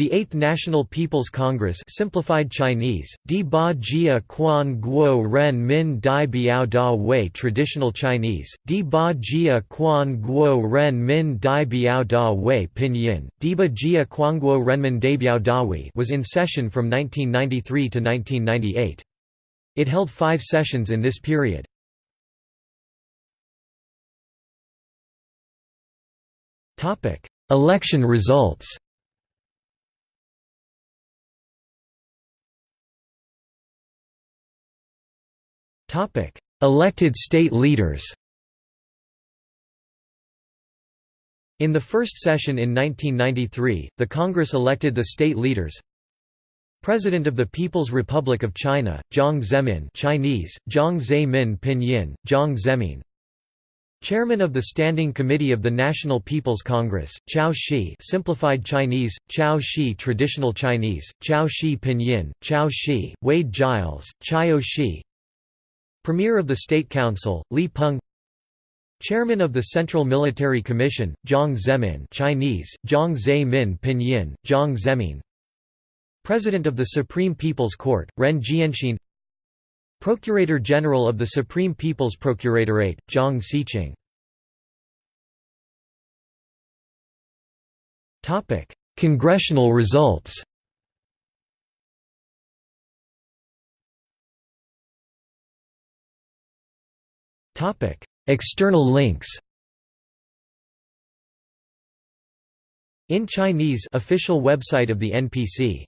The 8th National People's Congress simplified Chinese, Di Ba Jia Quan Guo Ren Min Dai Biao Da Wei Traditional Chinese, Di Ba Jia Quan Guo Ren Min Dai Biao Da Wei Pinyin, Diba Jia Quanguo Renmin Daibiao Dawi was in session from 1993 to 1998. It held five sessions in this period. Election results Topic: Elected state leaders. In the first session in 1993, the Congress elected the state leaders. President of the People's Republic of China, Jiang Zemin Chinese, Jiang Zemin Pinyin, Jiang Zemin Chairman of the Standing Committee of the National People's Congress, Qiao Shi simplified Chinese, Qiao Shi Traditional Chinese, Qiao Shi Pinyin, Qiao Shi, Wade Giles, Chao Shi Premier of the State Council, Li Peng. Chairman of the Central Military Commission, Jiang Zemin Chinese, Jiang Zemin Pinyin, Jiang Zemin. President of the Supreme People's Court, Ren Jianxin. Procurator General of the Supreme People's Procuratorate, Zhang Siqing. Congressional results External links In Chinese official website of the NPC